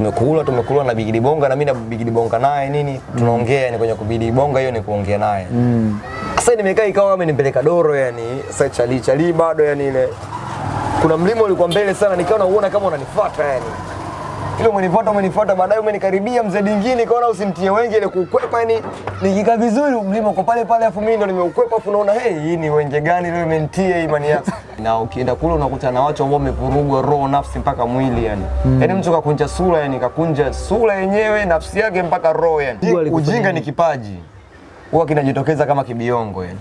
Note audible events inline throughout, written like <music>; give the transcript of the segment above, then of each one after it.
tumekula tumekula na Bigidi Bonga na mimi na Bigidi Bonga naye nini tunaongea ni kwenye kubidi Bonga hiyo ni kuongea naye Mm. sasa nimekaa ikawa amenipeleka doro yani sasa chali chali bado yani ile kuna mlima ulikuwa mbele sana nikawa nauona kama unanifuata yani ile umenifuata umenifuata baadaye umenikaribia mzee dingine nikaona usimtie wenge ile kukwepa yani nikikaa vizuri mlima uko pale pale afu mimi ndo nimeukwepa afu naona hey hii ni wenge gani leo imenitia imani yako? <laughs> Na ukienda kule unakutana na watu ambao wamevurugwa roho nafsi mpaka mwili yani. Mm. yani mtu kakunja sura yani kakunja sura yenyewe nafsi yake mpaka roho yani. Ujinga ni kipaji. Huwa kinajitokeza kama kibiongo yani.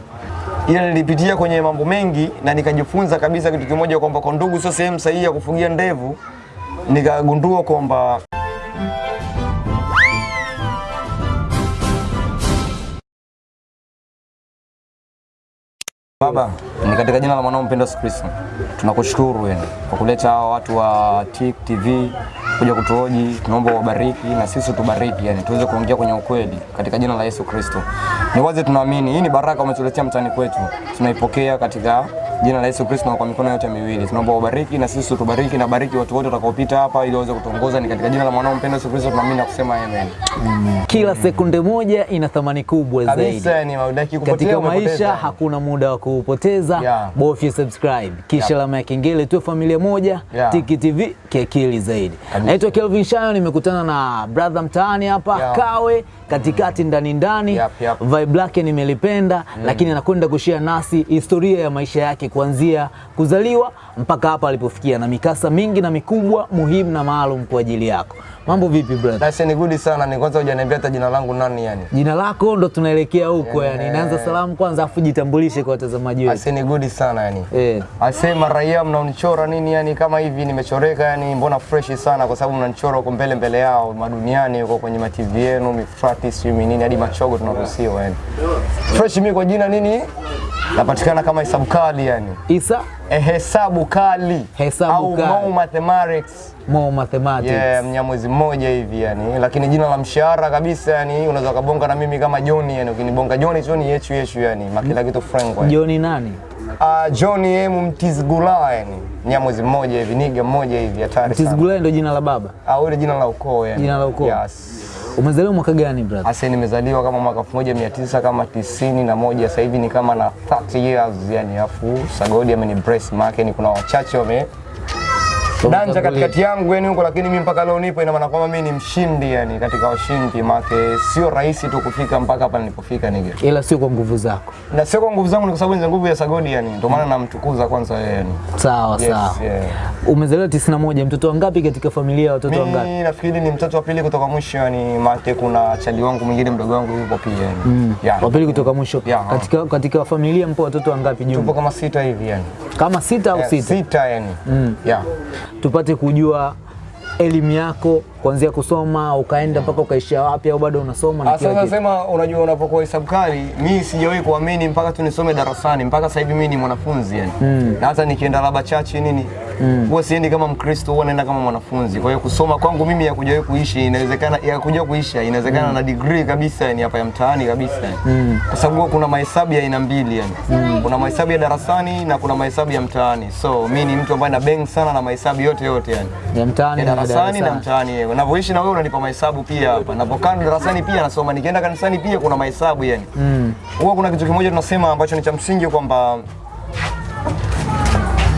Ila nilipitia kwenye mambo mengi na nikajifunza kabisa kitu kimoja kwamba kwa ndugu sio sehemu sahihi ya kufugia ndevu nikagundua kwamba Baba, ni katika jina la mwanao mpendwa Yesu Kristo. Tunakushukuru yani kwa kuleta hawa watu wa TIC TV kuja kutuoji, tunaomba wabariki na sisi tubariki yani tuweze kuongea kwenye ukweli katika jina la Yesu Kristo. Ni wazi tunaamini hii ni baraka umetuletea mtani kwetu. Tunaipokea katika jina la Yesu Kristo na kwa mikono yote miwili. Tunaomba wabariki na sisi tubariki na bariki watu wote watakaopita hapa ili waweze kutuongoza ni katika jina la mwanao mpendwa Yesu Kristo tunaamini na kusema amen. Kila sekunde moja ina thamani kubwa zaidi. Kabisa ni maudaki kupotea Katika maisha kupoteza. hakuna muda wa kuupoteza. Yeah. Bofya subscribe kisha Yeah. alama ya kengele, tuwe familia moja. Yeah. Tiki TV kiakili zaidi. Naitwa Kelvin Shayo, nimekutana na brother mtaani hapa Yeah. Kawe, katikati mm. ndani ndani. Yep, yep. Vibe lake nimelipenda, mm. lakini anakwenda kushia nasi historia ya maisha yake kuanzia kuzaliwa mpaka hapa alipofikia, na mikasa mingi na mikubwa muhimu na maalum kwa ajili yako. Mambo vipi brother? Nice ni good sana, ni kwanza hujaniambia hata jina langu nani yani. Jina lako ndo tunaelekea huko Yeah. yani. Naanza salamu kwanza afu jitambulishe kwa watazamaji wetu. Nice ni good sana yani. Eh. Asema raia mnaonichora nini yani kama hivi nimechoreka yani mbona fresh sana kwa sababu mnanichora huko mbele mbele yao maduniani huko kwenye ma TV yenu mifrati sio nini hadi machogo tunaruhusiwa yani. Fresh mimi kwa jina nini? Napatikana kama hesabu kali yani. Isa Eh, hesabu kali Hesabu au kali. Mo mathematics. Mo Mathematics. Yeah, mnyamwezi mmoja hivi yani, lakini jina la mshahara kabisa yani, unaweza kabonga na mimi kama John yani, ukinibonga John sio ni yechu yechu yani, makila kitu frank yani. Johnny nani? Uh, John M Mtizgula yani, mnyamwezi mmoja hivi, niga mmoja hivi hatari sana. Tizgulai ndio jina la baba. Ah, ile jina la ukoo yani. Jina la ukoo. Yes. Umezaliwa mwaka gani brother? Asa nimezaliwa kama mwaka 1900 kama tisini na moja sasa hivi ni kama na 30 years yani, afu Sagodi ameni brace make ni kuna wachache wame danja katikati yangu yani huko, lakini mimi mpaka leo nipo, ina maana kwamba mimi ni mshindi yani katika washindi, make sio rahisi tu kufika mpaka hapa nilipofika nige, Ila sio kwa nguvu zako. na sio kwa nguvu zangu, ni kwa sababu ni nguvu ya Sagodi yani, ndio maana namtukuza kwanza yeye yani. Sawa Yes, sawa. yeah. Umezaliwa 91, mtoto wangapi katika familia ya watoto wangapi? Mimi nafikiri ni mtoto wa pili kutoka mwisho yani, make kuna chali wangu mwingine mdogo wangu yupo pia yani. Mm. Yeah. Wa pili kutoka mwisho. Yeah. Katika katika familia mpo watoto wangapi Tupo jumla? kama sita hivi yani. Kama sita au Yeah, sita? Sita yani. Mm. Yeah. Tupate kujua elimu yako kuanzia kusoma ukaenda mpaka ukaishia wapi au bado unasoma na kile. kila Sasa sema, unajua unapokuwa hesabu kali, mi sijawahi kuamini mpaka tu nisome darasani, mpaka sasa hivi mimi ni mwanafunzi yani. Mm. Na hata nikienda laba chachi nini, huwa siendi kama Mkristo, huwa naenda kama mwanafunzi. Kwa hiyo kusoma kwangu mimi ya kujawahi kuishi inawezekana, ya kuja kuisha inawezekana na degree kabisa ni hapa ya mtaani kabisa mm. Kwa sababu kuna mahesabu ya aina mbili yani. Kuna mahesabu ya darasani na kuna mahesabu ya mtaani. So mi ni mtu ambaye na bang sana na mahesabu yote yote yani Ya mtaani ya na darasani na mtaani. Unavyoishi na wewe unanipa mahesabu pia hapa. Napokaa darasani pia nasoma, nikienda kanisani pia kuna mahesabu yani. Huwa kuna kitu kimoja tunasema ambacho ni cha msingi kwamba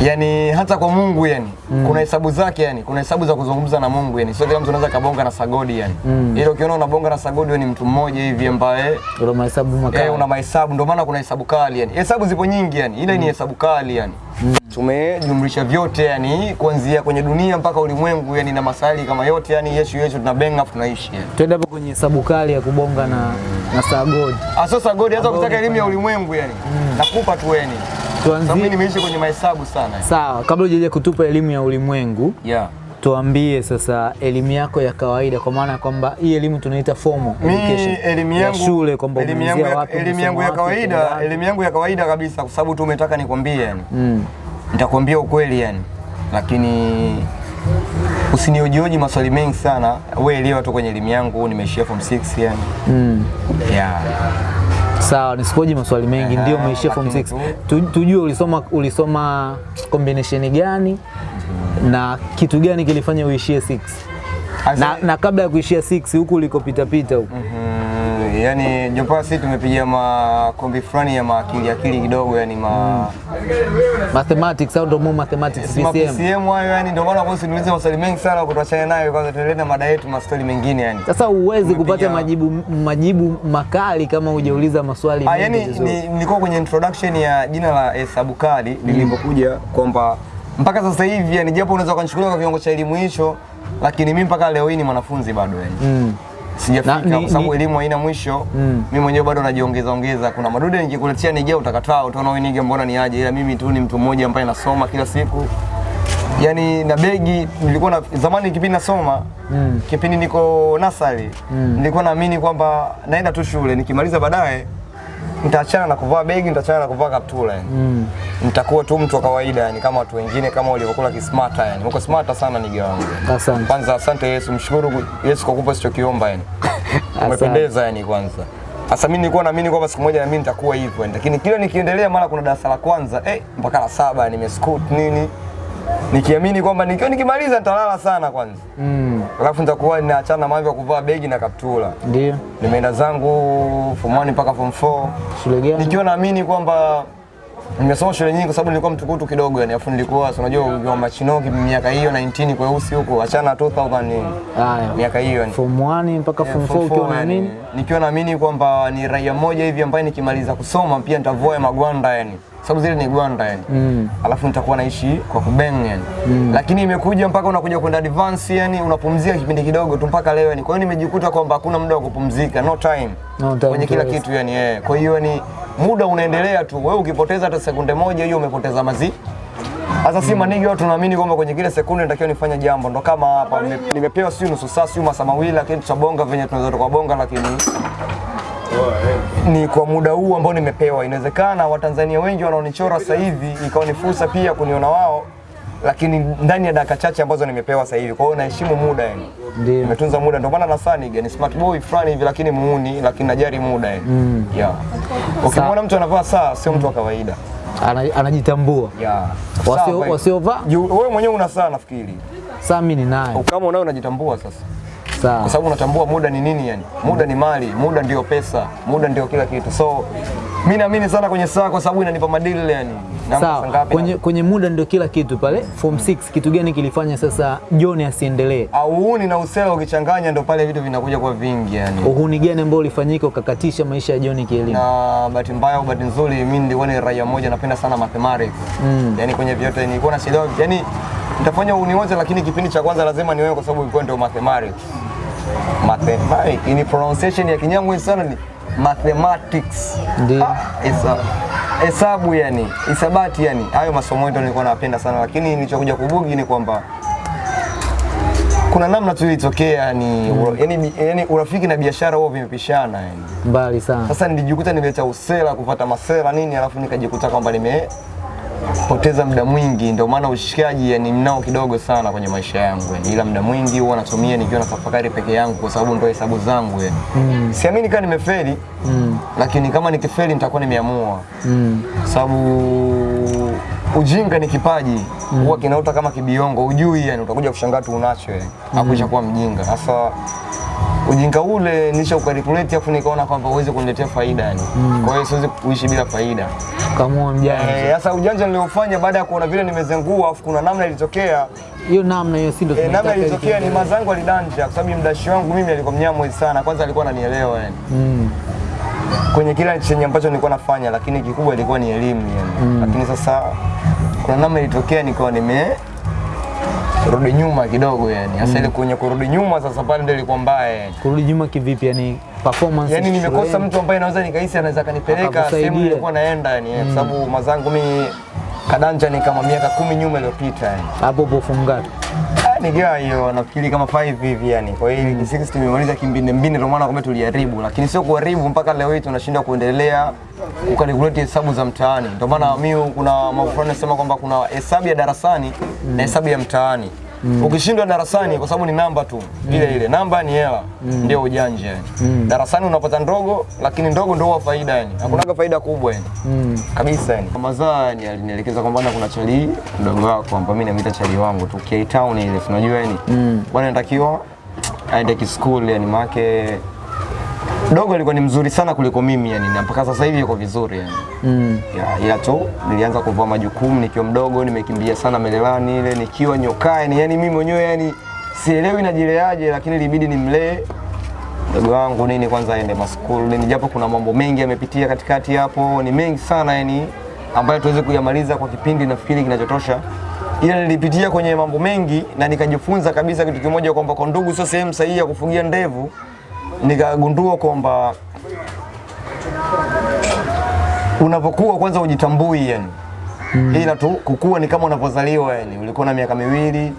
yani hata kwa Mungu yani mm. kuna hesabu zake yani, kuna hesabu za kuzungumza na Mungu yani, sio kila mtu anaweza kabonga na sagodi yani. mm. Ile ukiona unabonga na sagodi wewe ni mtu mmoja hivi ambaye Una mahesabu makali. Eh, una mahesabu ndio maana kuna hesabu kali yani. Hesabu zipo nyingi yani. Ile mm. ni hesabu kali yani. mm. Tumejumlisha vyote yani kuanzia kwenye dunia mpaka ulimwengu yani na masali kama yote yani yesu yesu tunabenga tunaishi yani. Twende hapo kwenye hesabu kali ya kubonga na na sagodi. Ah, sio sagodi, hata ukitaka elimu ya ulimwengu yani. mm. Nakupa tu Sababu mimi nimeishi kwenye mahesabu sana. sawa, kabla hujaja kutupa elimu ya ulimwengu, Yeah. tuambie sasa elimu yako ya kawaida, kwa maana kwamba hii elimu tunaita formal education elimu yangu ya shule, kwamba elimu yangu ya, wapi, elimu yangu ya kawaida, elimu yangu ya kawaida kabisa kwa sababu tu umetaka nikwambie yani. Mm. Nitakwambia ukweli yani. Lakini usinihojioji maswali mengi sana. Wewe elewa tu kwenye elimu yangu nimeishia form 6 yani. Mm. Yeah. Sawa, nisikoji maswali mengi, Aha, ndio umeishia form 6. Tu, tujue ulisoma ulisoma combination gani na kitu gani kilifanya uishie 6? na, na kabla ya kuishia 6 huku ulikopita pita huku Mm, yani Jopaa sisi tumepiga makombi fulani ya maakili akili kidogo yani ma mathematics au ndio mu mathematics ma PCM. PCM hayo yani ndio maana kwa niulize maswali mengi sana kutoachana nayo kwanza tuendelee na mada yetu maswali mengine yani. Sasa huwezi kupata majibu majibu makali kama hujauliza maswali Ah, yani vizuri. ni, nilikuwa kwenye introduction ya jina la hesabu kali lilipokuja kwamba mpaka sasa hivi yani japo unaweza kunichukulia kwa kiwango cha elimu hicho lakini mimi mpaka leo hii ni mwanafunzi bado yani. Mm. Sijafika kwa sababu elimu haina mwisho. Mm. Mimi mwenyewe bado najiongeza ongeza. Kuna madude nikikuletea nije utakataa, utaona wewe nige mbona niaje, ila mimi tu ni mtu mmoja ambaye nasoma kila siku. yani na begi nilikuwa na zamani kipindi nasoma Mm. kipindi niko nasari nilikuwa naamini kwamba naenda tu shule nikimaliza baadaye nitaachana na kuvaa begi, nitaachana na kuvaa kaptula yani. Mm. Nitakuwa tu mtu wa kawaida yani kama watu wengine kama walivyokula kismata yani. Uko smarta sana nige wangu. Asante. Kwanza asante Yesu, mshukuru Yesu kwa kupa sichokiomba yani. <laughs> Umependeza yani kwanza. Sasa mimi nilikuwa naamini kwamba siku moja na mimi nitakuwa hivyo. Lakini kila nikiendelea mara kuna darasa la kwanza eh, mpaka la saba nimescoot nini. Nikiamini kwamba nikiwa nikimaliza nitalala sana kwanza. Mm. Alafu nitakuwa ninaachana mambo ya kuvaa begi na kaptula. Ndio. Nimeenda zangu form 1 mpaka form 4 Shule gani? nikiwa naamini kwamba nimesoma shule nyingi kwa sababu nilikuwa mtukutu kidogo yani, afu nilikuwa si unajua ukiwa machinoki miaka hiyo 19 kweusi huko, achana 2000 ah, Haya. miaka hiyo yani. Form 1 mpaka form 4 ukiwa na nini? nikiwa naamini kwamba ni raia moja hivi ambaye nikimaliza kusoma pia nitavua magwanda yani, sababu zile ni gwanda yani Mm. alafu nitakuwa naishi kwa kubeng yani. mm. Lakini imekuja mpaka unakuja kwenda advance yani, unapumzika kipindi kidogo tu mpaka leo yani. Kwa hiyo nimejikuta kwamba hakuna muda wa kupumzika, no time, No time kwenye kila kitu yani eh. Kwa hiyo ni muda unaendelea tu, wewe ukipoteza hata sekunde moja hiyo umepoteza mazi sasa si manigi watu tunaamini kwamba kwenye kile sekunde nitakiwa nifanye jambo, ndo kama hapa nime- nimepewa sio nusu saa sio masaa mawili, lakini tutabonga venye tunaweza tukabonga, lakini ni kwa muda huu ambao nimepewa. Inawezekana Watanzania wengi wanaonichora sasa hivi ikawa ni fursa pia kuniona wao, lakini ndani ya dakika chache ambazo nimepewa sasa hivi. Kwa hiyo naheshimu muda yani, Ndio. nimetunza muda, ndio maana nasaniga ni smart boy fulani hivi, lakini muuni, lakini najari muda yani. Mm. Yeah. Ukimwona mtu anavaa saa sio mtu wa kawaida. Ana- Anajitambua. Yeah. Wasiovaa? Wewe mwenyewe una saa nafikiri. Saa mimi ninayo. Kama unayo unajitambua sasa. Kwa Sawa. sababu unatambua muda ni nini yani. Muda ni mali, muda ndio pesa, muda ndio kila kitu. So mimi naamini sana kwenye saa kwa sababu inanipa madili yani. Sawa. Kwenye, kwenye muda ndio kila kitu pale. Form 6 kitu gani kilifanya sasa John asiendelee? au uhuni na usela ukichanganya ndio pale vitu vinakuja kwa vingi yani. Uhuni gani ambao ulifanyika ukakatisha maisha ya John kielimu? na bahati mbaya au bahati nzuri mimi nilikuwa ni raia mmoja napenda sana mathematics. Mm. Yaani kwenye vyote nilikuwa nachelewa. Yaani nitafanya uhuni wote lakini kipindi cha kwanza lazima niwewe kwa sababu ilikuwa ndio mathematics. Mathematics ni pronunciation ya Kinyamwezi sana ni mathematics. Ndio. Ah, hesa- Hesabu yani, hisabati yani. Hayo masomo ndio nilikuwa napenda sana lakini nilichokuja kubugi ni kwamba kuna namna tu ilitokea ni yani, yani urafiki na biashara huo vimepishana yani. Mbali sana. Sasa nilijikuta nimeleta usela kupata masela nini, alafu nikajikuta kwamba nimepoteza muda mwingi. Ndio maana ushikaji yani mnao kidogo sana kwenye maisha yangu yani, ila muda mwingi huwa natumia nikiwa na tafakari peke yangu, kwa sababu ndio hesabu zangu yani. Mm. Siamini kama nimefeli Mm. lakini kama nikifeli nitakuwa nimeamua, Mm. kwa sababu ujinga ni kipaji huwa kinaota kama kibiongo, ujui yani, utakuja kushangaa tu unacho yani, mm. kuwa mjinga. Sasa ujinga ule nisha ukalkuleti, afu nikaona kwamba uweze kuniletea faida yani. Kwa hiyo siwezi kuishi bila faida. Kamua mjanja. Eh, Sasa ujanja niliofanya baada ya kuona vile nimezengua, afu kuna namna ilitokea Hiyo namna hiyo si ndio eh, namna ilitokea ni mazangu alidanja, kwa sababu mdashi wangu mimi alikuwa mnyamwezi sana. Kwanza alikuwa ananielewa yani Mm. kwenye kila chenye ambacho nilikuwa nafanya, lakini kikubwa ilikuwa ni elimu yani. Lakini sasa kuna namna ilitokea nikawa nime rudi nyuma kidogo yani. Sasa ile kwenye kurudi nyuma sasa pale ndio ilikuwa mbaya yani. Kurudi nyuma kivipi yani performance? yani nimekosa mtu ambaye naweza nikahisi anaweza kanipeleka sehemu nilikuwa naenda yani, kwa sababu mazangu mimi kadanja ni kama miaka kumi nyuma iliyopita yani. hapo hapo? Ah, Nikiwa hiyo nafikiri kama 5 hivi yani. Kwa hiyo mm. 6 tumemaliza kimbinde mbinde, ndio maana kwamba tuliharibu, lakini sio kuharibu mpaka leo hii tunashindwa kuendelea kukalkulate hesabu za mtaani. Ndio maana mimi kuna fulani nasema kwamba kuna hesabu ya darasani na hesabu ya mtaani. Ukishindwa darasani kwa sababu ni namba tu mm. ile ile, namba ni hela, mm. ndio ujanja yani. Darasani unapata ndogo, lakini ndogo ndio huwa faida yani. Hakunaga faida kubwa yani Mm. kabisa yani. Mazaa yani alinielekeza kwamba na kuna chali mdogo wako kwamba mimi namuita chali wangu tu K Town ile, tunajua unajua yani Mm. bwana, natakiwa aende kiskuli yani make dogo alikuwa ni mzuri sana kuliko mimi yani na mpaka sasa hivi yuko vizuri yani. Mm. Ya, ila tu nilianza kuvua majukumu nikiwa mdogo, nimekimbia sana melelani ile nikiwa nyokae yani, yani mimi mwenyewe yani sielewi najileaje, lakini ilibidi nimlee mdogo wangu nini kwanza aende maskulu nini, japo kuna mambo mengi yamepitia katikati hapo, ni mengi sana yani ambayo tuweze kuyamaliza kwa kipindi nafikiri kinachotosha, ila nilipitia kwenye mambo mengi na nikajifunza kabisa kitu kimoja kwamba kwa ndugu sio sehemu sahihi ya kufugia ndevu. Nikagundua kwamba unapokuwa kwanza ujitambui yani. Mm. ila tu kukua ni kama unapozaliwa yani. Ulikuwa na miaka miwili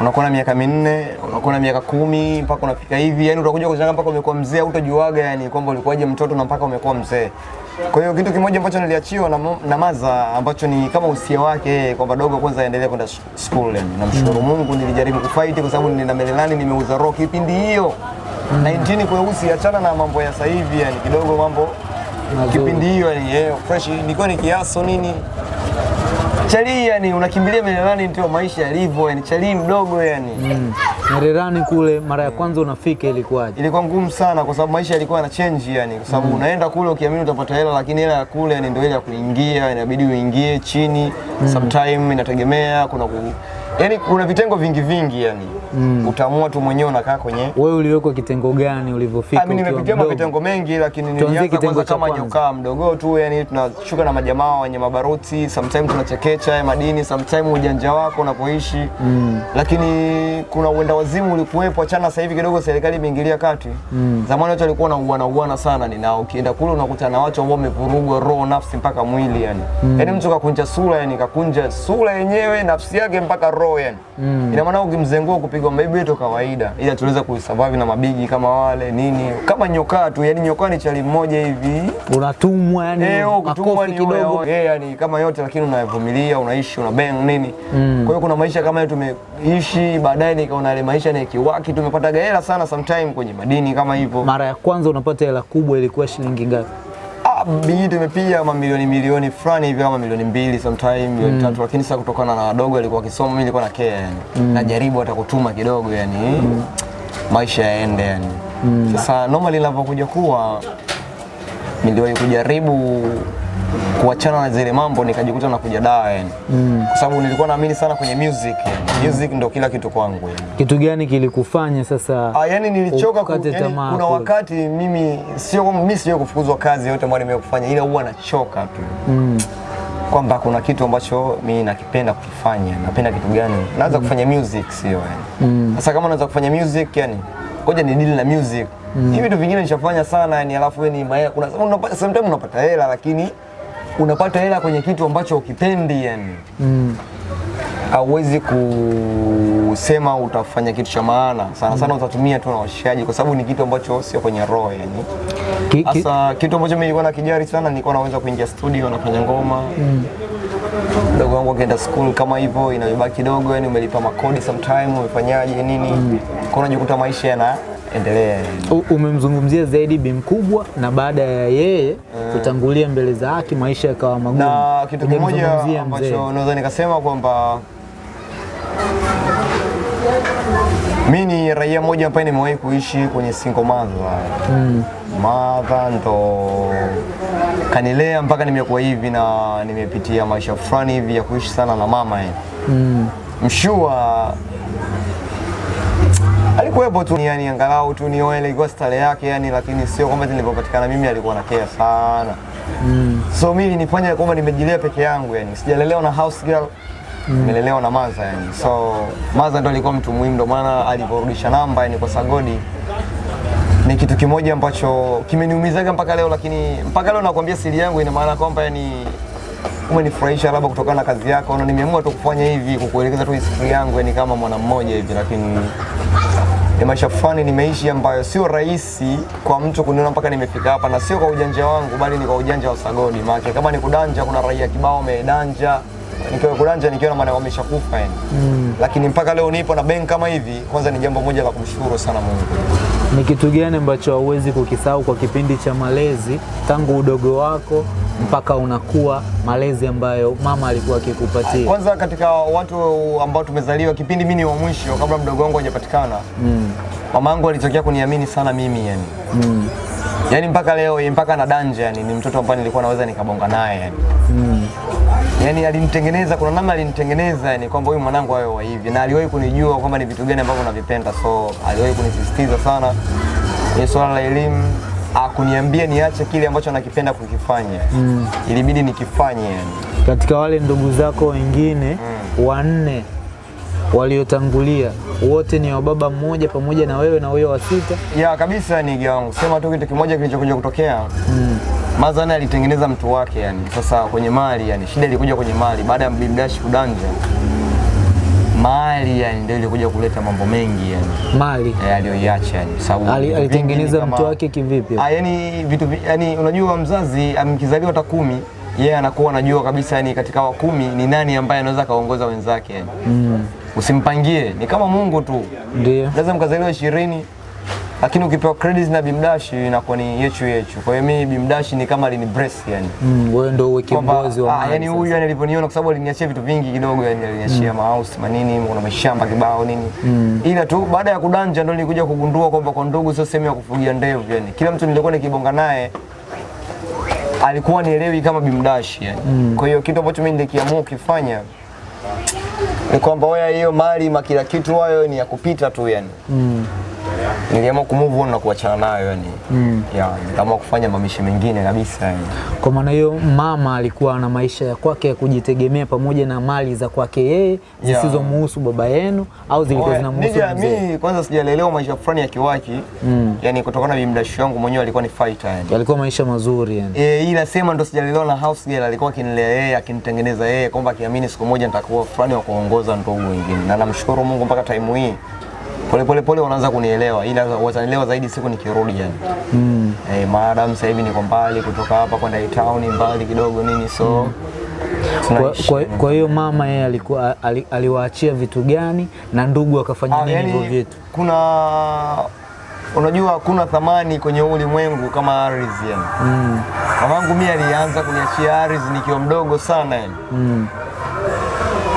unakuwa na miaka minne unakuwa na miaka kumi mpaka unafika hivi. Yani utakuja kushangaa mpaka umekuwa mzee utajuaga yani kwamba ulikuwaje mtoto na mpaka umekuwa mzee. Kwa hiyo kitu kimoja ambacho niliachiwa na, na maza ambacho ni kama usia wake kwa kwamba dogo kwanza aendelee kwenda school yani. Namshukuru Mungu nilijaribu kufight kwa sababu nina melelani nimeuza rock kipindi hiyo 19 kweusi achana na mambo ya sasa hivi yani kidogo mambo kipindi hiyo yani yeah, fresh nilikuwa ni kiaso nini Chali yani unakimbilia Mererani ndio maisha yalivyo yani chali mdogo yani Mm. Mererani kule mara ya kwanza unafika ilikuwaje? ilikuwa ngumu sana kwa sababu maisha yalikuwa na change yani kwa sababu mm. unaenda kule ukiamini utapata hela lakini hela ya kule yani ndio ile ya kuingia inabidi uingie chini mm. sometime inategemea kuna ku... yani kuna vitengo vingi vingi yani utaamua tu mwenyewe unakaa kwenye Wewe uliwekwa kitengo gani ulivyofika? Ah, mimi nimepitia mapitengo mengi lakini nilianza kwanza kama nyokaa mdogo tu, yani tunashuka na majamaa wenye mabaruti, sometimes tunachekecha madini, sometimes ujanja wako unapoishi mm. Lakini kuna uenda wazimu ulikuwepo, achana sasa hivi kidogo serikali imeingilia kati mm. Zamani watu walikuwa wanauana uana sana, ni na ukienda kule unakutana na watu ambao wamevurugwa roho, nafsi mpaka mwili yani mm. Yani mtu kakunja sura yani kakunja sura yenyewe nafsi yake mpaka roho yani mm. Ina maana ukimzengua maybe tu kawaida, ila tunaweza kusurvive na mabigi kama wale nini, kama nyoka tu yani nyoka ni chali mmoja hivi Unatumwa yani Eh, kutumwa ni kidogo. Eh, yani kama yote lakini unavumilia, unaishi, una bang nini. mm. Kwa hiyo kuna maisha kama hayo tumeishi, baadaye nikaona ile maisha ni kiwaki, tumepata hela sana sometime kwenye madini kama hivyo. Mara ya kwanza unapata hela kubwa ilikuwa shilingi ngapi? Bigi ama mamilioni milioni fulani hivi ama milioni mbili sometime milioni mm. tatu, lakini sasa kutokana na wadogo alikuwa akisoma, mimi nilikuwa na care yani. mm. Najaribu hata kutuma kidogo yani. mm. Maisha yaende yani. mm. Sasa normally linavyokuja kuwa niliwahi kujaribu kuachana na zile mambo nikajikuta na kuja dawa yani. Mm. Kwa sababu nilikuwa naamini sana kwenye music yani. Music ndio kila kitu kwangu yani. Kitu gani kilikufanya sasa? Ah, yani nilichoka ku, yani, kuna wakati mimi sio mimi sio kufukuzwa kazi yote ambayo nimekufanya ila huwa nachoka tu Mm. kwamba kuna kitu ambacho mimi nakipenda kukifanya. Napenda kitu gani? Naanza kufanya music sio yani. Sasa kama naanza kufanya music yani ngoja ni deal na music. Mm. Hivi vitu vingine nishafanya sana yani alafu wewe ni maya, kuna unapata sometimes unapata hela lakini unapata hela kwenye kitu ambacho ukipendi yani. Mm. Hauwezi kusema utafanya kitu cha maana sana sana, mm. utatumia tu na washikaji, kwa sababu ni kitu ambacho sio kwenye roho yani. Ki, ki, Sasa kitu ambacho mimi nilikuwa nakijari sana, nilikuwa naweza kuingia studio na kufanya ngoma mdogo wangu akienda school kama hivyo, inabaki kidogo, yani umelipa makodi sometime, umefanyaje nini, mm. kwa unajikuta maisha yanaendelea endelea. umemzungumzia zaidi bi mkubwa na baada ya yeye mm. kutangulia mbele za haki maisha yakawa magumu. na kitu kimoja ambacho naweza nikasema kwamba mi ni raia moja ambaye nimewahi kuishi kwenye single mother. Mm. Mother ndo kanilea mpaka nimekuwa hivi na nimepitia maisha fulani hivi ya kuishi sana na mama yani. Mm. Mshua alikuwepo tu yani, angalau tu nioe, ilikuwa stare yake yani, lakini sio kwamba nilipopatikana mimi alikuwa na care sana Mm. so mimi nifanya kwamba nimejilea peke yangu yani, sijalelewa na house girl nimelelewa na maza yani, so maza ndo alikuwa mtu muhimu, ndo maana aliporudisha namba yani kwa Sagodi ni kitu kimoja ambacho kimeniumizaga mpaka leo, lakini mpaka leo nakwambia siri yangu, ina maana kwamba yani umenifurahisha labda kutokana na kazi yako, na nimeamua tu kufanya hivi kukuelekeza tu historia yangu yani kama mwana mmoja hivi, lakini ni maisha fulani nimeishi ambayo sio rahisi kwa mtu kuniona mpaka nimefika hapa, na sio kwa ujanja wangu, bali ni kwa ujanja wa Sagodi. Maana kama ni kudanja, kuna raia kibao wamedanja, nikiwa kulanja nikiwa na maana wameshakufa yani. Lakini mpaka leo nipo na bank kama hivi, kwanza ni jambo moja la kumshukuru sana Mungu. Ni kitu gani ambacho hauwezi kukisahau kwa kipindi cha malezi tangu udogo wako mpaka unakuwa, malezi ambayo mama alikuwa akikupatia? Kwanza katika watu ambao tumezaliwa kipindi mimi ni wa mwisho kabla mdogo wangu hajapatikana. Mm. yangu alitokea kuniamini sana mimi yani. Mm. Yaani mpaka leo mpaka na danja yani ni mtoto ambaye nilikuwa naweza nikabonga naye yani. Mm. Yaani alinitengeneza, kuna namna alinitengeneza yani kwamba huyu mwanangu awe wa hivi, na aliwahi kunijua kwamba ni vitu gani ambavyo navipenda, so aliwahi kunisisitiza sana kwenye swala la elimu, akuniambia niache kile ambacho nakipenda kukifanya Mm. ilibidi nikifanye yani. Katika wale ndugu zako wengine mm. wanne waliotangulia wote ni wa baba mmoja pamoja na wewe na huyo wa sita. Ya kabisa ni gangu. wangu, sema tu kitu kimoja kilichokuja kutokea Mm. Mazana alitengeneza mtu wake yani. Sasa kwenye mali yani, shida ilikuja kwenye mali baada ya Mlimdash kudanja. Mali yani ndio ilikuja kuleta mambo mengi yani. Mali Eh, aliyoiacha yani. Sababu Ali- alitengeneza mtu wake kivipi? Ah, yani vitu yani unajua mzazi amkizaliwa hata kumi yeye yeah, anakuwa anajua kabisa yani katika wa kumi ni nani ambaye anaweza kaongoza wenzake yani. Mm. Usimpangie, ni kama Mungu tu. Ndio. Lazima mkazaliwa ishirini lakini ukipewa credits na Bimdash inakuwa ni yechu yechu. Kwa hiyo mimi Bimdash ni kama alini bless yani. Mm, wewe ndio uwe kiongozi wa ah, yani huyu aliponiona kwa sababu aliniachia vitu vingi kidogo yani aliniachia mm. mahouse manini kuna mashamba kibao nini Mm. ila tu baada ya kudanja ndio nilikuja kugundua kwamba kwa ndugu sio sehemu ya kufugia ndevu yani kila mtu nilikuwa nikibonga naye alikuwa nielewi kama bimdashi yani Mm. kwa hiyo kitu ambacho mimi nilikiamua kufanya ni kwamba wewe hiyo mali makila kitu hayo ni ya kupita tu yani Mm. Niliamua kumove on na kuachana nayo yani Mm. ya nikaamua kufanya mamishi mengine kabisa yani Kwa maana hiyo mama alikuwa na maisha ya kwake ya kujitegemea pamoja na mali za kwake yeye Yeah. zisizomuhusu baba yenu au zilikuwa zinamhusu mzee? mimi kwanza sijalelewa maisha fulani ya kiwaki Mm. yani kutokana na bimdashi wangu mwenyewe alikuwa ni fighter yani Alikuwa maisha mazuri yani. Eh, ila sema ndo sijalelewa na house girl, alikuwa akinilea yeye akinitengeneza yeye kwamba akiamini siku moja nitakuwa fulani wa kuongoza ndugu wengine, na namshukuru Mungu mpaka time hii pole pole pole wanaanza kunielewa, ila watanielewa zaidi siku nikirudi yani. Mm. Eh, maadamu sasa hivi niko mbali kutoka hapa kwenda town mbali kidogo nini so Kwa, kwa, kwa hiyo mama yeye alikuwa ali, aliwaachia vitu gani na ndugu akafanya Ah, nini hivyo vitu? kuna unajua hakuna thamani kwenye ulimwengu kama ardhi yani. Mm. Mamangu mimi alianza kuniachia ardhi nikiwa mdogo sana yani. Mm.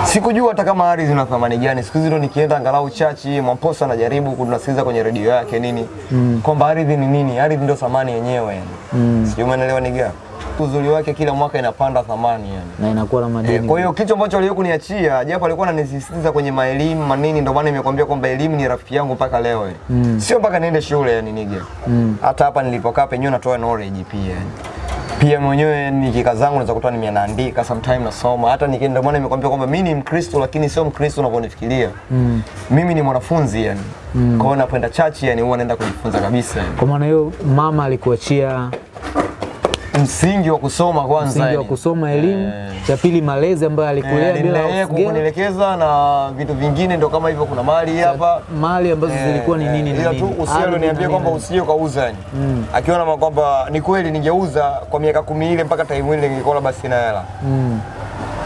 Sikujua hata kama ardhi ina thamani gani. Siku hizi ndo nikienda angalau chachi, Mwamposa anajaribu kunasikiliza kwenye redio yake nini Mm. kwamba ardhi ni nini, ardhi ndio thamani yenyewe yani. Mm. Sijui umeelewa ni gani Uzuri wake kila mwaka inapanda thamani yani. Na inakuwa na E, madini. kwa hiyo kitu ambacho aliyo kuniachia japo alikuwa ananisisitiza kwenye maelimu manini, ndio maana nimekwambia kwamba elimu ni rafiki yangu mpaka leo yani. Mm. Sio mpaka niende shule yani nige. Mm. Hata hapa nilipokaa penyewe natoa knowledge pia yani. Pia mwenyewe nikika zangu naweza kutoa nimeandika sometime nasoma. Hata nikienda ndio maana nimekwambia kwamba mimi ni Mkristo lakini sio Mkristo unavyonifikiria. Mm. Mimi ni mwanafunzi yani. Mm. Kwa hiyo napoenda chachi yani huwa naenda kujifunza kabisa yani. Kwa maana hiyo mama alikuachia Msingi wa kusoma kwanza msingi wa kusoma elimu, yeah. cha pili malezi ambayo alikulea bila Aliendelea kunielekeza na vitu vingine ndo kama hivyo kuna mali hapa. mali ambazo yeah, zilikuwa ni nini eh, na ila nini. tu usia niambie kwamba usije kauza yani. Mm. Akiona kwamba ni kweli ningeuza kwa miaka kumi ile mpaka time ile ningekuwa basi na hela. Mm.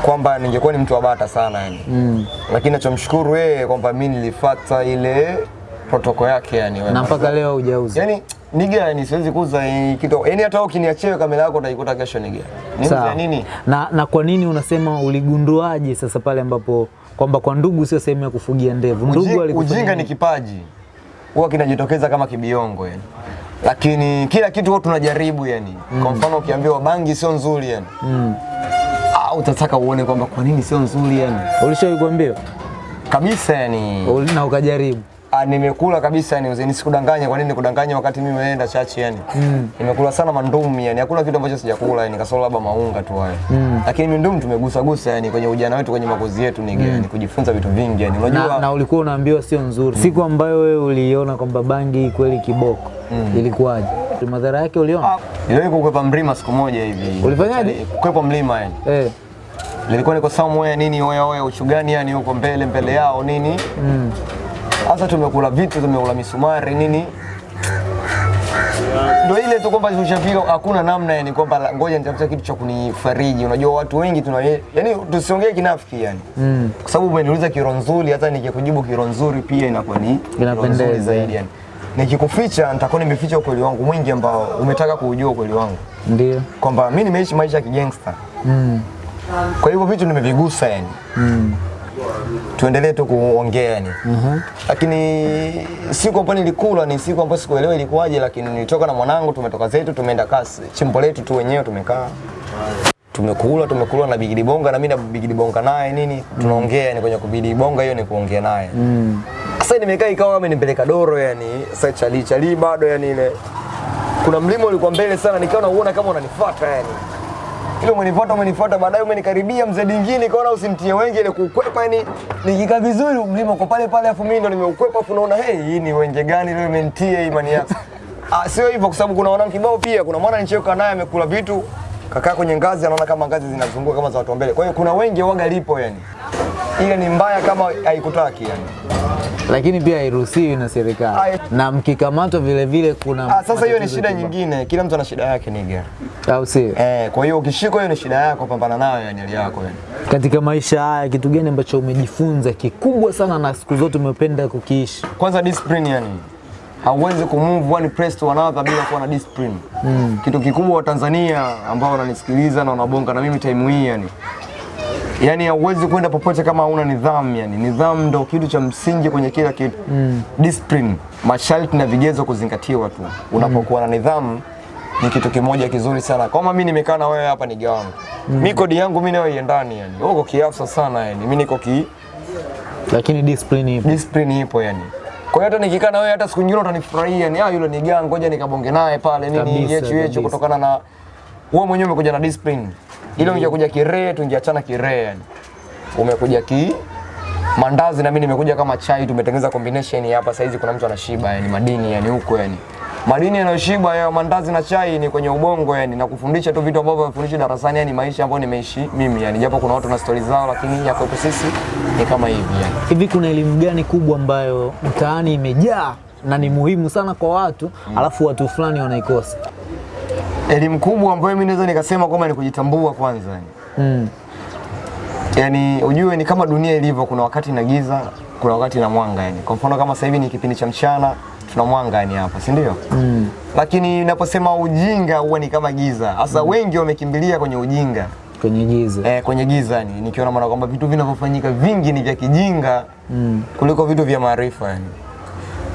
Kwamba ningekuwa ni mtu wa bata sana yani. Mm. Lakini nachomshukuru yeye kwamba mimi nilifuata ile protoko yake yani. Na mpaka leo hujauza. yani niga gani siwezi kuuza kitu. Yani hata ukiniachia kamera yako utaikuta kesho. Ni Sawa. nini? Na, na kwa nini unasema uligunduaje sasa pale ambapo kwamba kwa ndugu sio sehemu ya kufugia ndevu? Ndugu alikufanya ujinga ni kipaji huwa kinajitokeza kama kibiongo yani. Lakini kila kitu huwa tunajaribu yani. Mm. Kwa mfano ukiambiwa bangi sio nzuri yani. Mm. Ah, utataka uone kwamba kwa nini sio nzuri yani. Ulishawahi kuambiwa Kabisa yani. Na ukajaribu? Ah, nimekula kabisa yani uzeni sikudanganya kwa nini nikudanganya wakati mimi naenda chachi yani. Mm. Nimekula sana mandumi yani. Hakuna kitu ambacho sijakula yani kasoro labda maunga tu hayo. Mm. Lakini mandumi tumegusa gusa yani kwenye ujana wetu kwenye makozi yetu ni mm. yani kujifunza vitu vingi yani. Unajua Na, na ulikuwa unaambiwa sio nzuri. Siku ambayo wewe uliona kwamba bangi kweli kiboko mm. ilikuwaje? Madhara yake uliona? Ah, Niliwahi kukwepa mlima siku moja hivi. Ulifanyaje? Kukwepa mlima yani. Eh. Nilikuwa niko somewhere nini oya oya uchugani yani huko mbele mbele yao nini. Mm. Sasa tumekula vitu tumekula misumari nini. Ndio ile tu kwamba ushafika, hakuna namna yani kwamba ngoja nitafuta kitu cha kunifariji. Unajua watu wengi tuna yani tusiongee kinafiki yani. Mm. Kwa sababu umeniuliza kiro nzuri hata nikikujibu kiro nzuri pia inakuwa ni Inapendeza. zaidi yani. Nikikuficha nitakuwa nimeficha ukweli wangu mwingi ambao umetaka kuujua ukweli wangu. Ndio. Kwamba mimi nimeishi maisha ya kigangster. Mm. Kwa hivyo vitu nimevigusa yani. Mm. Tuendelee tu kuongea yani. Lakini siku ambayo nilikula ni siku ambayo sikuelewa ilikuwaje, lakini nilitoka na mwanangu, tumetoka zetu, tumeenda kasi. Chimbo letu tu wenyewe, tumekaa. Tumekula tumekula na Bigidi Bonga na mimi na Bigidi Bonga naye nini tunaongea ni kwenye kubidi bonga hiyo ni kuongea naye. Mm. sasa nimekaa ikawa amenipeleka doro yani sasa chali chali bado yani ile. Kuna mlima ulikuwa mbele sana nikawa nauona kama unanifuata yani ile umenifuata umenifuata baadaye umenikaribia mzee dingine nikaona usimtie wenge ile kukwepa yani nikikaa vizuri mlima uko pale pale afu mimi ndo nimeukwepa afu naona hey hii ni wenge gani leo imenitia imani yako? <laughs> Ah sio hivyo kwa sababu kuna wanangu kibao pia kuna mwana nicheka naye amekula vitu kakaa kwenye ngazi anaona kama ngazi zinazunguka kama za watu wa mbele. Kwa hiyo kuna wenge waga lipo yani ile ni mbaya kama haikutaki yani Lakini pia hairuhusiwi na serikali. Na mkikamatwa vile vile kuna Ah, sasa hiyo ni shida nyingine, kila mtu ana shida yake niga. Au si? Eh, kwa hiyo ukishikwa hiyo ni shida yako, pambana nayo yani ile yako yani. Katika maisha haya kitu gani ambacho umejifunza kikubwa sana na siku zote umependa kukiishi? Kwanza discipline yani. Hauwezi kumove one press to another bila kuwa na discipline. Mm. Kitu kikubwa wa Tanzania ambao wananisikiliza na wanabonga na mimi time hii yani. Yaani hauwezi kwenda popote kama hauna nidhamu yani. Nidhamu ndo kitu cha msingi kwenye kila kitu. Mm. Discipline, masharti na vigezo kuzingatiwa tu. Unapokuwa na nidhamu ni kitu kimoja kizuri sana. Kama mimi nimekaa na wewe hapa ni wangu Mm. Mimi kodi yangu mimi nayo iendani yani. Uko kiafsa sana yani. Mimi niko ki Lakini discipline ipo. discipline ipo yani. Kwa hiyo hata nikikaa na wewe hata siku nyingine utanifurahia ni ah yule ni gang ngoja nikabonge naye pale nini yechu yechu kutokana na wewe mwenyewe umekuja na discipline. Ile ungekuja kirehe tungeachana kirehe yani. Umekuja ki mandazi na mimi nimekuja kama chai tumetengeneza combination hapa saizi kuna mtu anashiba yani madini yani huko yani. Madini yanayoshiba ya mandazi na chai ni kwenye ubongo yani na kufundisha tu vitu ambavyo wafundisha darasani yani maisha ambayo nimeishi mimi yani japo kuna watu na stori zao lakini ya kwetu sisi ni kama hivi yani. Hivi kuna elimu gani kubwa ambayo mtaani imejaa na ni muhimu sana kwa watu alafu watu fulani wanaikosa? Elimu kubwa ambayo mimi naweza nikasema kwamba ni kujitambua kwanza. yani. Mm. Yaani ujue ni kama dunia ilivyo, kuna wakati na giza, kuna wakati na mwanga yani. Kwa mfano kama sasa hivi ni kipindi cha mchana, tuna mwanga yani hapa, si ndio? Mm. Lakini ninaposema ujinga huwa ni kama giza. Sasa mm. wengi wamekimbilia kwenye ujinga. Kwenye giza. Eh, kwenye giza yani, nikiona maana kwamba vitu vinavyofanyika vingi ni vya kijinga Mm. kuliko vitu vya maarifa yani.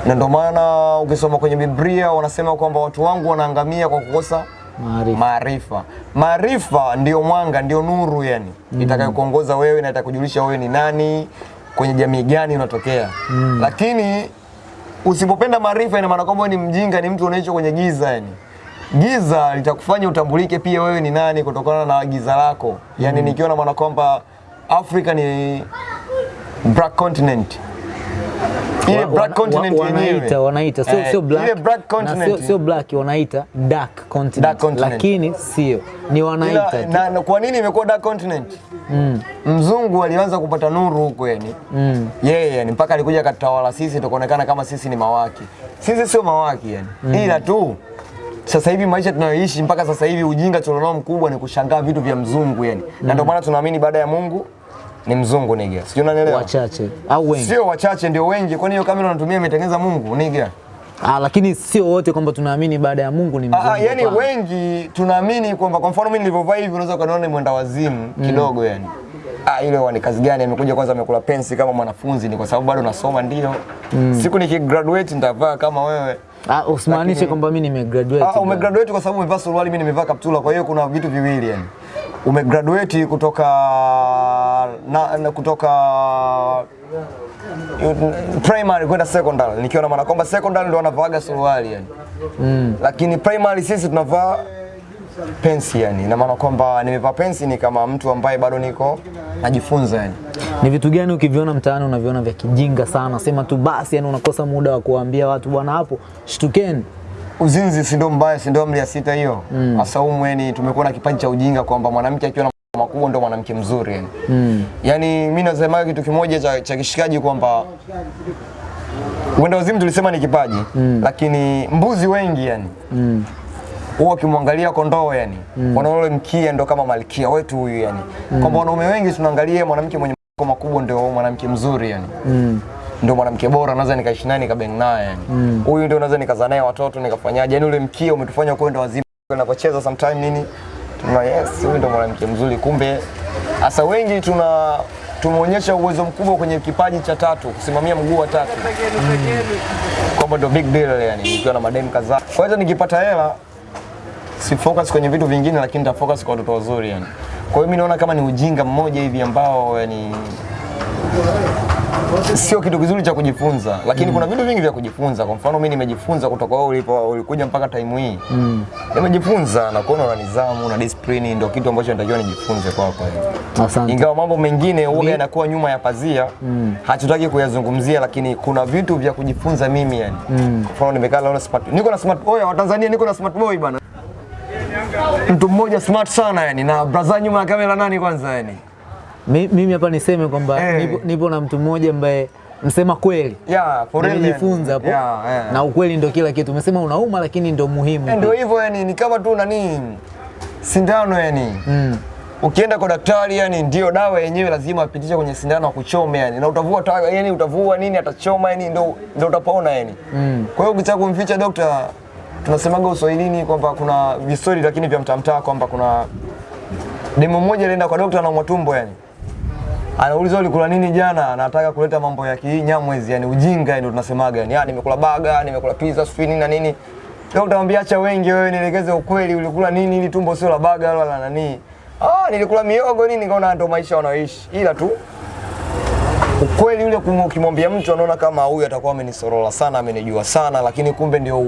Na ndio maana ukisoma kwenye Biblia wanasema kwamba watu wangu wanaangamia kwa kukosa Maarifa. maarifa. ndiyo ndio mwanga, ndio nuru yani mm. itakayokuongoza wewe na itakujulisha wewe ni nani, kwenye jamii gani unatokea mm. Lakini usipopenda maarifa, ina maana kwamba ni mjinga, ni mtu unaishi kwenye giza yani. Giza litakufanya utambulike pia wewe ni nani kutokana na giza lako yani, mm. nikiona maana kwamba Afrika ni black continent ile black continent wanaita wanaita sio Eh, sio black ile black continent sio, sio black wanaita dark continent, Dark continent. lakini sio ni wanaita na, na, kwa nini imekuwa dark continent? Mm. Mzungu alianza kupata nuru huko yani. Mm. Yeye yeah, yani mpaka alikuja katawala sisi tukaonekana kama sisi ni mawaki. Sisi sio mawaki yani. mm. Ila tu sasa hivi maisha tunayoishi mpaka sasa hivi ujinga tulionao mkubwa ni kushangaa vitu vya mzungu yani. mm. Na ndio maana tunaamini baada ya Mungu ni mzungu nigga. Sijui unanielewa? wachache au wengi Sio wachache ndio wengi. Kwani hiyo kamera unatumia imetengeneza Mungu nigga? ah, lakini sio wote kwamba tunaamini baada ya Mungu ni mzungu. Ah, yani kwa. wengi tunaamini kwamba kwa mfano mimi nilivyovaa hivi unaweza ukaniona ni mwenda wazimu mm. kidogo yani. Ah, ile ni kazi gani amekuja kwanza amekula pensi kama mwanafunzi ni kwa sababu bado nasoma ndio. Mm. Siku nikigraduate nitavaa kama wewe. Ah, usimaanishe kwamba mimi nimegraduate. Ah, umegraduate kwa sababu umevaa suruali, mimi nimevaa kaptula, kwa hiyo kuna vitu viwili yani. Umegraduate kutoka na, na kutoka primary kwenda secondary, nikiwa na maana kwamba secondary ndio wanavaaga suruali yani. Mm. Lakini primary sisi tunavaa pensi yani, na maana kwamba nimevaa pensi ni kama mtu ambaye bado niko najifunza yani. Ni vitu gani ukiviona mtaani unaviona vya kijinga sana, sema tu basi, yani unakosa muda wa kuwaambia watu bwana, hapo shtukeni. Uzinzi si ndio mbaya, si ndio amri ya sita hiyo? Mm. umweni tumekuwa na kipaji cha ujinga kwamba mwanamke akiwa na makubwa ndio mwanamke mzuri yani. Mm. Yaani mimi nasema kitu kimoja cha, cha kishikaji kwamba uenda wazimu tulisema ni kipaji mm. lakini mbuzi wengi yani Mm. huwa ukimwangalia kondoo yani mm. wanaona ule mkia ndo kama malkia wetu huyu yani mm. kwamba wanaume wengi tunaangalia mwanamke mwenye makubwa ndio mwanamke mzuri yani Mm. Ndio mwanamke bora naweza nikaishi naye nikabeng naye. Huyu huyu ndio naweza nikazaa naye watoto nikafanyaje? Yani ule mkia umetufanya kwenda wazima tunapocheza sometime nini? Tuna yes huyu ndio mwanamke mzuri. Kumbe hasa wengi tuna tumeonyesha uwezo mkubwa kwenye kipaji cha tatu, kusimamia mguu wa tatu, kwamba ndio big deal yani, nikiwa na madem kadhaa. Kwa hiyo nikipata hela si focus kwenye vitu vingine, lakini nita focus kwa watoto wazuri yani. Kwa hiyo mimi naona kama ni ujinga mmoja hivi ambao yani sio kitu kizuri cha kujifunza, lakini mm. kuna vitu vingi vya kujifunza. Kwa mfano mimi nimejifunza kutoka wewe ulipo ulikuja mpaka time hii mm. nimejifunza na kuona una nidhamu na discipline, ndio kitu ambacho natakiwa nijifunze kwako yani. Asante. Ingawa mambo mengine huwa yanakuwa nyuma ya pazia mm. hatutaki kuyazungumzia, lakini kuna vitu vya kujifunza mimi yani. Mm. Kwa mfano nimekaa leo na smart, niko na smart boy wa Tanzania, niko na smart boy bana, mtu mmoja smart sana yani, na braza nyuma ya kamera nani kwanza yani Mi- Mimi hapa niseme kwamba hey. nipo, nipo na mtu mmoja ambaye msema kweli yeah, nimejifunza hapo yeah, yeah. na ukweli ndo kila kitu. Umesema unauma, lakini ndo muhimu. Eh, Ndio hivyo yani, ni kama tu nani sindano yani Mm. ukienda kwa daktari yani, ndio dawa yenyewe lazima apitishe kwenye sindano akuchome yani, na utavua ta, yani utavua nini atachoma yani, ndio ndio utapona yani. Mm. Kwa hiyo ukitaka kumficha dokta, tunasemaga uswahilini kwamba kuna visori lakini vya mtamtaa kwamba kuna demo mmoja alienda kwa dokta na mwatumbo yani anauliza ulikula nini jana, anataka kuleta mambo ya kinyamwezi yani ujinga ndio tunasemaga yani, ah, nimekula baga, nimekula pizza, sijui nini na nini. Leo utamwambia acha wengi wewe, nielekeze ukweli, ulikula nini ili tumbo sio la baga wala la nani. Ah, nilikula miogo nini, nikaona ndio maisha wanaoishi, ila tu ukweli ule ukimwambia mtu anaona kama huyu atakuwa amenisorola sana, amenijua sana, lakini kumbe ndio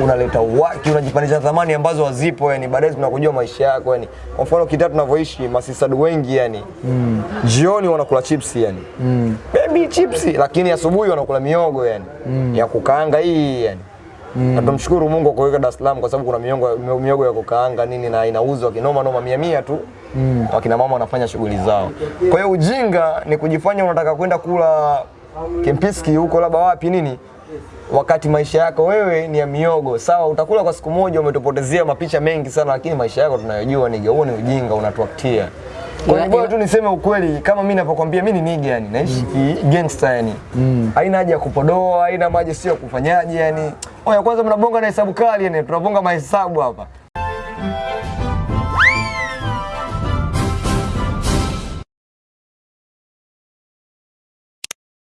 unaleta uwaki, unajipandisha thamani ambazo hazipo yani, baadaye tunakujua maisha yako yani. Kwa mfano kitatu tunavyoishi masisadu wengi yani mm. jioni wanakula chips yani mm. baby chips, lakini asubuhi wanakula miogo yani mm. ya kukaanga hii yani Mm. Na tumshukuru Mungu kwa kuweka Dar es Salaam kwa sababu kuna miongo, miogo ya kukaanga nini na inauzwa kinoma noma mia mia tu mm. wakina mama wanafanya shughuli zao. Kwa hiyo ujinga ni kujifanya unataka kwenda kula Kempiski huko labda wapi nini, wakati maisha yako wewe ni ya miogo. Sawa, utakula kwa siku moja, umetupotezea mapicha mengi sana, lakini maisha yako tunayojua niga, huo ni ujinga unatuaktia. Kwa hiyo tu niseme ukweli, kama mimi ninapokuambia mimi ni niga yani, naishi mm. gangster yani. Haina haja ya kupodoa, haina maji sio ya kufanyaje yani. Oya, kwanza mnabonga na hesabu kali yani, tunabonga mahesabu hapa.